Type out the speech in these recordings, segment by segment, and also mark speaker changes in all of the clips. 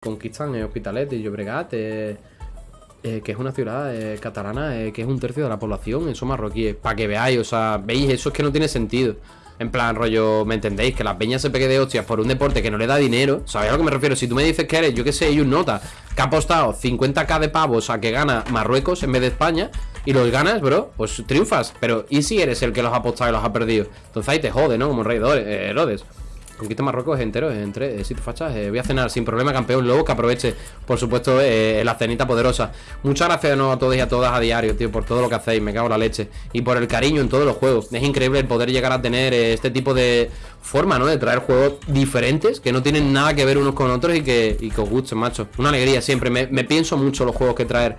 Speaker 1: conquistan Hospitalet y Llobregat, eh, eh, que es una ciudad eh, catalana, eh, que es un tercio de la población, son marroquíes. Para que veáis, o sea, veis, eso es que no tiene sentido. En plan, rollo, ¿me entendéis? Que la peña se pegue de hostias por un deporte que no le da dinero. ¿Sabéis a lo que me refiero? Si tú me dices que eres, yo qué sé, un nota, que ha apostado 50k de pavos a que gana Marruecos en vez de España, y los ganas, bro, pues triunfas. Pero, ¿y si eres el que los ha apostado y los ha perdido? Entonces ahí te jode, ¿no? Como rey de Herodes. Conquista Marruecos entero, entre eh, sitios fachas. Eh, voy a cenar sin problema, campeón. Luego que aproveche, por supuesto, eh, la cenita poderosa. Muchas gracias de a todos y a todas a diario, tío, por todo lo que hacéis. Me cago en la leche. Y por el cariño en todos los juegos. Es increíble el poder llegar a tener este tipo de forma, ¿no? De traer juegos diferentes que no tienen nada que ver unos con otros y que, y que os gusten, macho. Una alegría siempre. Me, me pienso mucho los juegos que traer.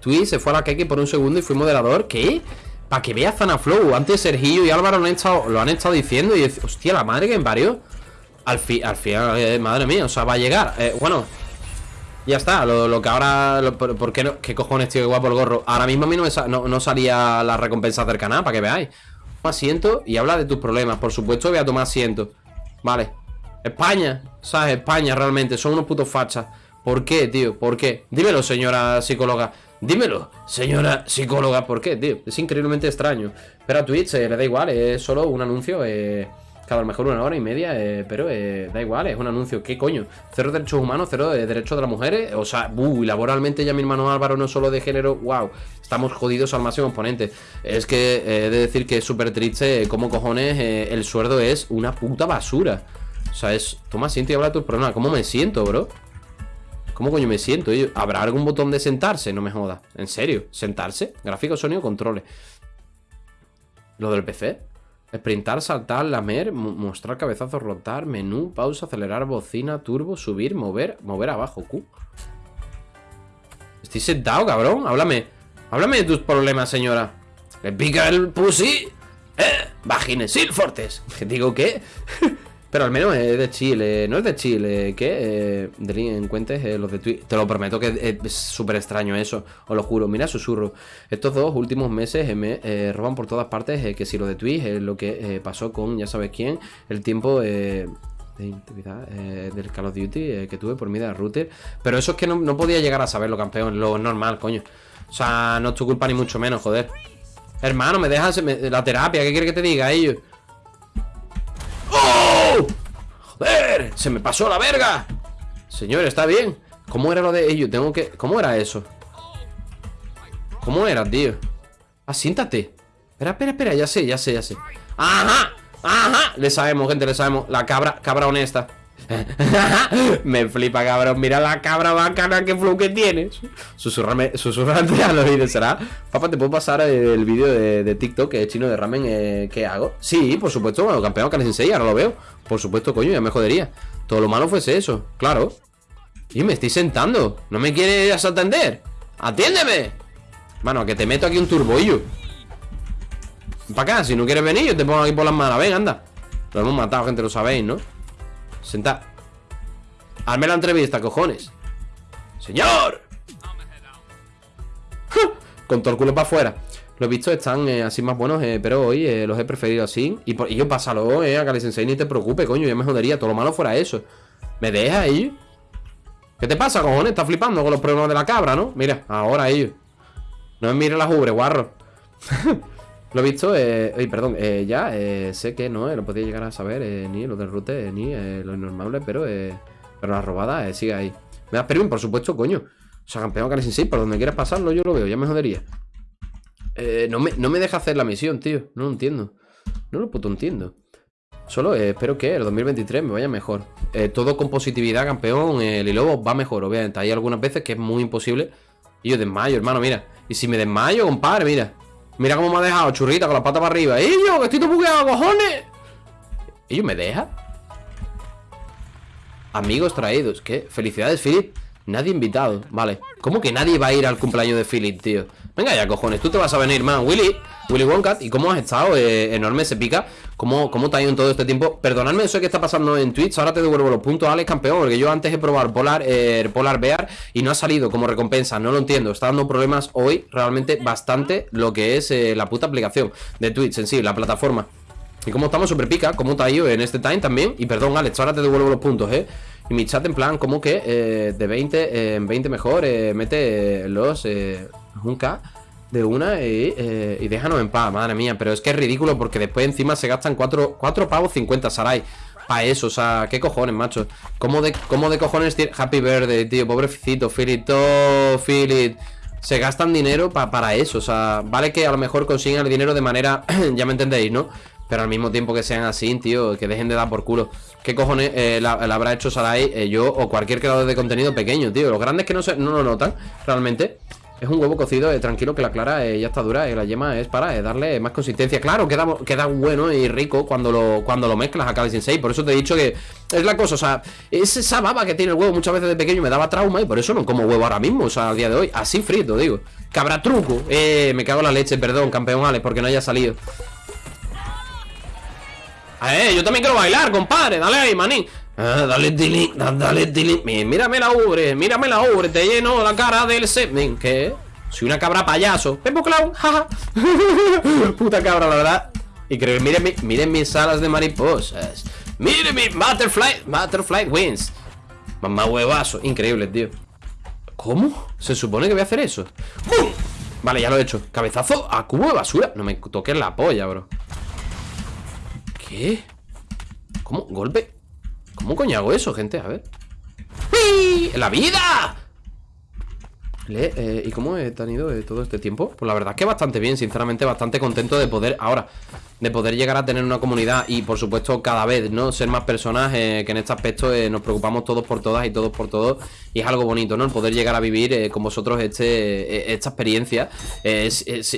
Speaker 1: Twitch se fue a la keke por un segundo y fui moderador. ¿Qué? Para que vea Zanaflow. Antes Sergio y Álvaro lo han estado, diciendo. Y hostia, la madre que me parió. Al, al final, eh, madre mía, o sea, va a llegar. Eh, bueno, ya está. Lo, que ahora. por, qué, no, qué cojones, tío? Qué guapo el gorro. Ahora mismo a mí no, no, salía la recompensa cercana, para que veáis. Toma asiento y habla de tus problemas. Por supuesto, voy a tomar asiento. Vale. España, ¿sabes? España realmente. Son unos putos fachas. ¿Por qué, tío? ¿Por qué? Dímelo, señora psicóloga. Dímelo, señora psicóloga, ¿por qué, tío? Es increíblemente extraño. Pero a Twitch eh, le da igual, es solo un anuncio, eh, cada mejor una hora y media, eh, pero eh, da igual, es un anuncio. ¿Qué coño? Cero derechos humanos, cero derechos de las mujeres. O sea, uy, laboralmente ya mi hermano Álvaro no solo de género, wow, estamos jodidos al máximo exponente. Es que he de decir que es súper triste cómo cojones el sueldo es una puta basura. O sea, es, toma siento y habla tus problemas. ¿Cómo me siento, bro? ¿Cómo coño me siento? ¿Habrá algún botón de sentarse? No me jodas. ¿En serio? ¿Sentarse? Gráfico, sonido, controles. Lo del PC. Sprintar, saltar, lamer, mostrar cabezazo, rotar, menú, pausa, acelerar, bocina, turbo, subir, mover, mover abajo, Q. Estoy sentado, cabrón. Háblame. Háblame de tus problemas, señora. ¿Le pica el pussy? ¿Eh? Vagines Silfortes. ¿Digo qué? Pero al menos es de Chile, no es de Chile, ¿qué? Eh, delincuentes, eh, los de Twitch. Te lo prometo que es súper extraño eso, os lo juro. Mira, susurro. Estos dos últimos meses eh, me eh, roban por todas partes, que si lo de Twitch, lo que pasó con ya sabes quién, el tiempo de intimidad del Call of Duty que tuve por mi de router. Pero eso es que no, podía llegar a saberlo, campeón, lo normal, coño. O sea, no es tu culpa ni mucho menos, joder. Hermano, me dejas la terapia, ¿qué quiere que te diga ellos? ¡Se me pasó la verga! Señor, ¿está bien? ¿Cómo era lo de ellos? Tengo que... ¿Cómo era eso? ¿Cómo era, tío? Ah, siéntate Espera, espera, espera, ya sé, ya sé, ya sé ¡Ajá! ¡Ajá! Le sabemos, gente, le sabemos La cabra, cabra honesta Me flipa, cabrón. Mira la cabra bacana que flow que tienes. Susurrame, susurrante al oído, ¿será? Papá, ¿te puedo pasar el vídeo de, TikTok que es chino de ramen eh, que hago? Sí, por supuesto, bueno, campeón que enseña, ahora lo veo. Por supuesto, coño, ya me jodería. Todo lo malo fuese eso, claro. Y me estoy sentando. ¿No me quieres atender? ¡Atiéndeme! Mano, que te meto aquí un turboillo. Para acá, si no quieres venir, yo te pongo aquí por las manos. Ven, anda. Lo hemos matado, gente, lo sabéis, ¿no? Senta. Hazme la entrevista, cojones. ¡Señor! Con todo el culo para afuera. Los visto están eh, así más buenos, eh, pero hoy eh, los he preferido así. Y, por, yo pásalo, eh, a Kali Sensei, ni te preocupes, coño, ya me jodería. Todo lo malo fuera eso. ¿Me deja ahí? ¿Qué te pasa, cojones? Estás flipando con los problemas de la cabra, ¿no? Mira, ahora ellos. No me mire la jubre, guarro. Lo he visto, eh, perdón, eh, ya eh, sé que no, eh, lo podía llegar a saber, eh, ni lo del rute, ni lo normal, pero, pero la robada sigue ahí. Me das permiso, por supuesto, coño. O sea, campeón sin por donde quieras pasarlo, yo lo veo, ya me jodería. no, me, no me deja hacer la misión, tío. No lo entiendo. No lo puto entiendo. Solo espero que el 2023 me vaya mejor. todo con positividad, campeón. el lobo va mejor, obviamente. Hay algunas veces que es muy imposible. Y yo desmayo, hermano, mira. Y si me desmayo, compadre, mira. Mira cómo me ha dejado, churrita, con la pata para arriba. ¡Y yo, que estoy todo bugueado, cojones! ¿Y yo me deja? Amigos traídos. ¿Qué? Felicidades, Philip. Nadie invitado. Vale. ¿Cómo que nadie va a ir al cumpleaños de Philip, tío? Venga ya, cojones. Tú te vas a venir, man. Willy. Willy Wonka. ¿Y cómo has estado? Eh, enorme, se pica. ¿Cómo, ¿Cómo te ha ido en todo este tiempo? Perdonadme eso que está pasando en Twitch. Ahora te devuelvo los puntos, Alex, campeón. Porque yo antes he probado Polar, eh, Bear y no ha salido como recompensa. No lo entiendo. Está dando problemas hoy realmente bastante lo que es eh, la puta aplicación de Twitch en sí, la plataforma. Y como estamos súper pica, como ha ido en este time también Y perdón Alex, ahora te devuelvo los puntos, eh Y mi chat en plan, como que eh, de 20 en 20 mejor eh, Mete los eh, un K de una y, eh, y, déjanos en paz, madre mía Pero es que es ridículo porque después encima se gastan 4, 4 pavos 50 Sarai para eso, o sea, qué cojones, macho ¿Cómo de, cómo de cojones tiene Happy Verde, tío, pobrecito, Philip, Philip se gastan dinero para eso. O sea, vale que a lo mejor consiguen el dinero de manera, ya me entendéis, ¿no? Pero al mismo tiempo que sean así, tío, que dejen de dar por culo. ¿Qué cojones eh, la, habrá hecho Sarai, eh, yo o cualquier creador de contenido pequeño, tío? Los grandes que no, se, no lo notan, realmente. Es un huevo cocido, eh, tranquilo, que la clara eh, ya está dura y la yema es para darle más consistencia. Claro, queda, queda bueno y rico cuando lo, cuando lo mezclas a Kali Sensei. Por eso te he dicho que es la cosa, o sea, es esa baba que tiene el huevo muchas veces de pequeño me daba trauma y por eso no como huevo ahora mismo, o sea, al día de hoy. Así frito, digo. Cabra truco. Eh, me cago en la leche, perdón, campeón Alex, porque no haya salido. Eh, yo también quiero bailar, compadre. Dale ahí, manín. Ah, dale dile, dale dile. Mírame la ubre, mírame la ubre, te lleno la cara del semen. ¿Qué? Soy una cabra payaso. Pepo Clown, jaja. Puta cabra, la verdad. Y creo miren, miren mis alas de mariposas. Miren mi Butterfly, Butterfly Wings. Mamá huevazo. Increíble, tío. ¿Cómo? ¿Se supone que voy a hacer eso? Vale, ya lo he hecho. Cabezazo a cubo de basura. No me toques la polla, bro. ¿Qué? ¿Cómo? ¿Golpe? ¿Cómo coño hago eso, gente? A ver ¡La vida! Eh, ¿Y cómo he tenido eh, todo este tiempo? Pues la verdad es que bastante bien, sinceramente bastante contento de poder, ahora, de poder llegar a tener una comunidad y por supuesto cada vez, ¿no? Ser más personas eh, que en este aspecto nos preocupamos todos por todas y todos por todos y es algo bonito, ¿no? El poder llegar a vivir con vosotros este, esta experiencia,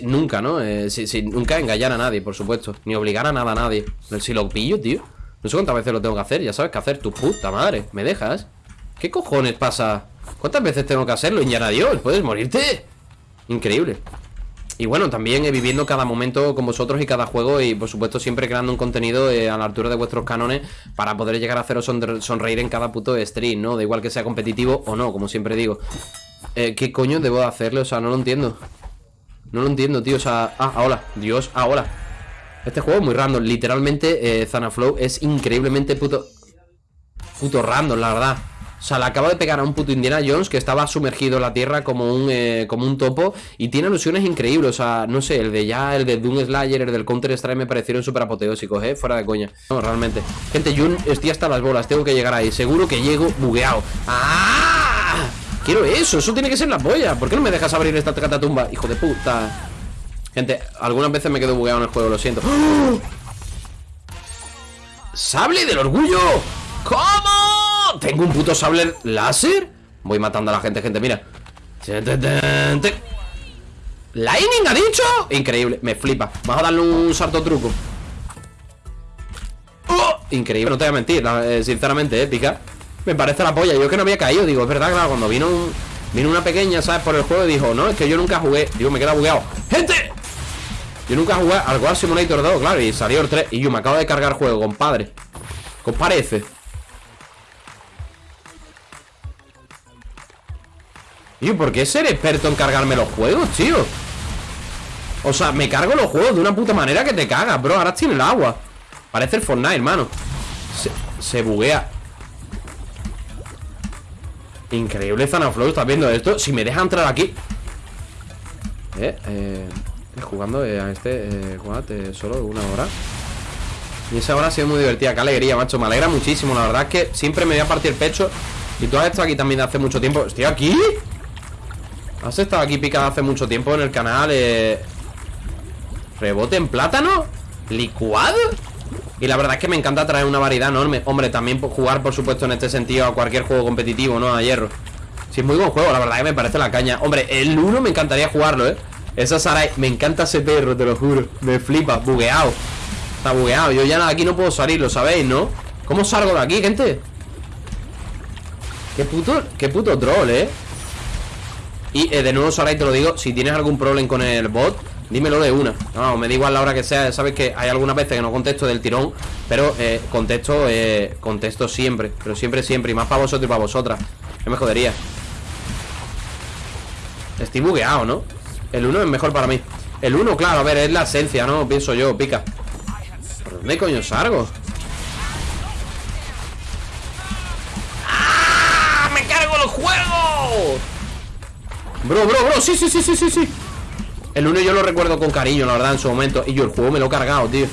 Speaker 1: nunca, ¿no? sin, nunca engañar a nadie, por supuesto, ni obligar a nada a nadie. Si lo pillo, tío. No sé cuántas veces lo tengo que hacer, ya sabes qué hacer, tu puta madre, ¿me dejas? ¿Qué cojones pasa? ¿Cuántas veces tengo que hacerlo, Indiana Dios? ¿Puedes morirte? Increíble y bueno, también eh, viviendo cada momento con vosotros y cada juego y por supuesto siempre creando un contenido eh, a la altura de vuestros cánones para poder llegar a haceros sonreír en cada puto stream, ¿no? Da igual que sea competitivo o no, como siempre digo. Eh, ¿Qué coño debo hacerle? O sea, no lo entiendo. No lo entiendo, tío. O sea, ah, hola. Dios, ah, hola. Este juego es muy random. Literalmente, eh, Zanaflow es increíblemente puto... Puto random, la verdad. O sea, le acabo de pegar a un puto Indiana Jones que estaba sumergido en la tierra como un, eh, como un topo y tiene alusiones increíbles. O sea, no sé, el de ya, el de Doom Slayer, el del Counter Strike me parecieron súper apoteósicos, ¿eh? Fuera de coña. No, realmente. Gente, yo estoy hasta las bolas, tengo que llegar ahí. Seguro que llego bugueado. ¡Ah! Quiero eso, eso tiene que ser la polla. ¿Por qué no me dejas abrir esta catatumba? Hijo de puta. Gente, algunas veces me quedo bugueado en el juego, lo siento ¡Oh! ¡Sable del orgullo! ¿Cómo? ¿Tengo un puto sable láser? Voy matando a la gente, gente, mira ¿Lightning ha dicho? Increíble, me flipa Vamos a darle un salto truco ¡Oh! Increíble, no te voy a mentir eh, Sinceramente, épica Me parece la polla, yo que no había caído Digo, es verdad, claro, cuando vino Vino una pequeña, ¿sabes? Por el juego y dijo No, es que yo nunca jugué Digo, me queda bugueado ¡Gente! Yo nunca jugué al War Simulator 2, claro, y salió el 3 Y yo me acabo de cargar el juego, compadre ¿Qué Tío, ¿por qué ser experto en cargarme los juegos, tío? O sea, me cargo los juegos de una puta manera que te cagas, bro Ahora tiene el agua Parece el Fortnite, hermano Se, buguea Increíble Zanaflow, ¿estás viendo esto? Si me deja entrar aquí Eh, eh jugando eh, a este eh, eh, solo una hora. Y esa hora ha sido muy divertida. Qué alegría, macho. Me alegra muchísimo. La verdad es que siempre me voy a partir el pecho. Y tú has estado aquí también hace mucho tiempo. ¿Estoy aquí? ¿Has estado aquí picado hace mucho tiempo en el canal? Eh... ¿Rebote en plátano? ¿Licuado? Y la verdad es que me encanta traer una variedad enorme Hombre, también jugar, por supuesto, en este sentido A cualquier juego competitivo, ¿no? A hierro Si es muy buen juego, la verdad que me parece la caña Hombre, el 1 me encantaría jugarlo, ¿eh? Esa Sarai, me encanta ese perro, te lo juro Me flipa, bugueado Está bugueado, yo ya aquí no puedo salir, lo sabéis, ¿no? ¿Cómo salgo de aquí, gente? Qué puto, qué puto troll, ¿eh? Y eh, de nuevo, Sarai, te lo digo Si tienes algún problema con el bot Dímelo de una No, me da igual la hora que sea Sabes que hay algunas veces que no contesto del tirón Pero eh, contesto, eh, contesto siempre Pero siempre, siempre Y más para vosotros y para vosotras No me jodería Estoy bugueado, ¿no? El 1 es mejor para mí El 1, claro, a ver, es la esencia, ¿no? Pienso yo, pica ¿Por dónde coño salgo? ¡Ah! ¡Me cargo el juego! Bro, bro, bro, sí, sí, sí, sí, sí, sí El 1 yo lo recuerdo con cariño, la verdad, en su momento Y yo el juego me lo he cargado, tío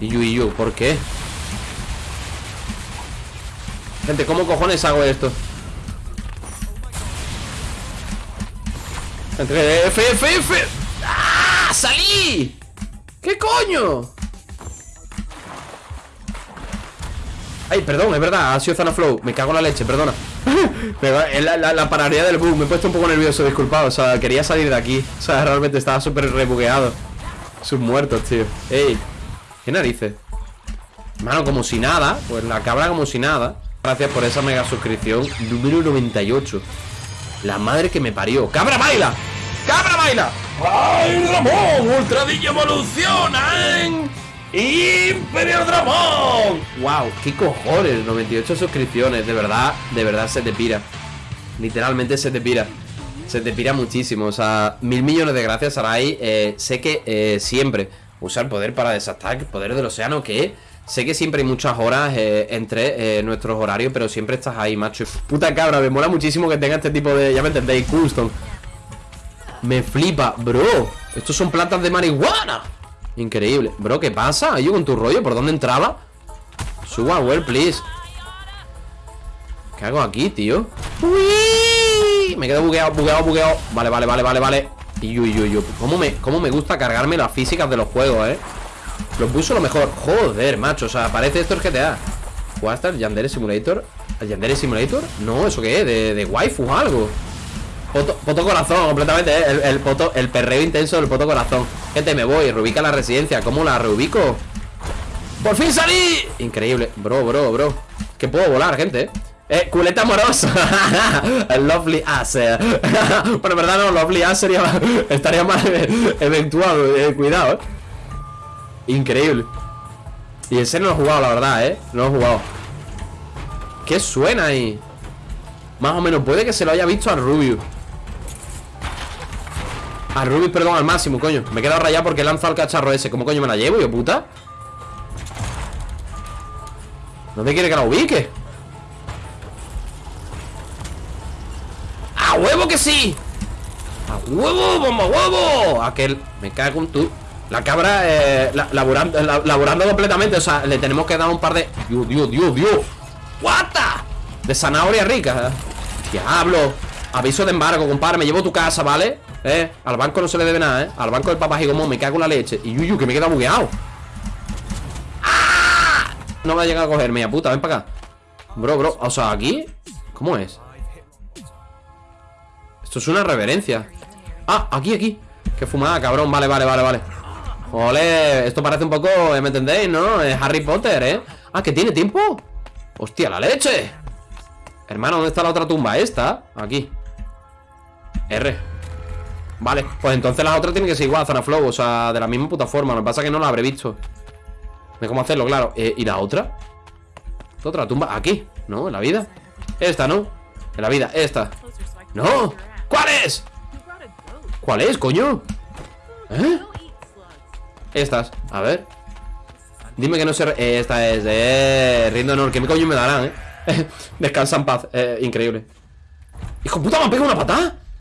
Speaker 1: Y yo, y yo, ¿por qué? Gente, ¿cómo cojones hago esto? Entre F, F, F ¡Ah! ¡Salí! ¿Qué coño? Ay, perdón, es verdad, ha sido Zona Flow Me cago en la leche, perdona la, la, del bug, me he puesto un poco nervioso, disculpado. O sea, quería salir de aquí. O sea, realmente estaba súper rebugueado. Sus muertos, tío. Ey, ¿qué narices? Mano, como si nada. Pues la cabra como si nada. Gracias por esa mega suscripción. Número 98 La madre que me parió. ¡Cabra baila! ¡Cabra baila! ¡Ay, Ramón! ¡Ultra evoluciona Imperio Dramón ¡Wow! ¡Qué cojones! 98 suscripciones De verdad, de verdad se te pira Literalmente se te pira Se te pira muchísimo O sea, mil millones de gracias, Sarai eh, Sé que eh, siempre Usar poder para desatac Poder del océano que Sé que siempre hay muchas horas eh, entre eh, nuestros horarios, pero siempre estás ahí, macho. Puta cabra, me mola muchísimo que tenga este tipo de, ya me entendéis, custom. Me flipa, bro. Estos son plantas de marihuana. Increíble. Bro, ¿qué pasa? ¿Yo con tu rollo? ¿Por dónde entraba? Suba, well, please. ¿Qué hago aquí, tío? Me quedo bugueado, bugueado, bugueado. Vale, vale, vale, vale, vale. Y uy, uy, uy. ¿Cómo me, ¿Cómo me gusta cargarme las físicas de los juegos, eh? Lo puso lo mejor Joder, macho, o sea, parece esto el GTA ¿Jugaste el Yandere Simulator? ¿El Yandere Simulator? No, ¿eso qué es? ¿De, de waifu o algo? Poto, corazón, completamente, ¿eh? el, poto, el perreo intenso del poto corazón Gente, me voy, reubica la residencia ¿Cómo la reubico? ¡Por fin salí! Increíble, bro, bro, bro Que puedo volar, gente, eh, culeta amorosa El lovely ass eh. Bueno, en verdad no, lovely ass sería Estaría más eventual, eh, cuidado, eh Increíble Y ese no lo he jugado, la verdad, ¿eh? No lo he jugado ¿Qué suena ahí? Más o menos, puede que se lo haya visto a Rubius A Rubius, perdón, al máximo, coño Me he quedado rayado porque he lanzado el cacharro ese ¿Cómo coño me la llevo, yo puta? ¿Dónde quiere que la ubique? ¡A huevo que sí! ¡A huevo, bomba huevo! Aquel... Me cago en tu... La cabra eh, laburando, laburando completamente O sea, le tenemos que dar un par de... Dios, Dios, Dios, Dios What De zanahoria rica Diablo Aviso de embargo, compadre Me llevo tu casa, ¿vale? Eh, al banco no se le debe nada, ¿eh? Al banco del papá Gigomón Me cago en la leche Y yuyu, que me queda bugueado ¡Ah! No va a llegar a cogerme, ya puta Ven para acá Bro, bro O sea, aquí ¿Cómo es? Esto es una reverencia Ah, aquí, aquí Qué fumada, cabrón Vale, vale, vale, vale Ole, esto parece un poco, ¿eh? ¿me entendéis? ¿No? Es Harry Potter, ¿eh? Ah, ¿que tiene tiempo? ¡Hostia, la leche! Hermano, ¿dónde está la otra tumba? Esta, aquí R Vale, pues entonces las otras tienen que ser igual, Zona Flow O sea, de la misma puta forma Lo que pasa es que no la habré visto sé cómo hacerlo, claro eh, ¿Y la otra? ¿Esta otra tumba? Aquí, ¿no? En la vida Esta, ¿no? En la vida, esta ¡No! ¿Cuál es? ¿Cuál es, coño? ¿Eh? Estas, a ver Dime que no se... Eh, esta es, eh... Rindo honor, ¿qué coño me darán, eh? Descansa en paz, eh, increíble Hijo puta, me ha pegado una patada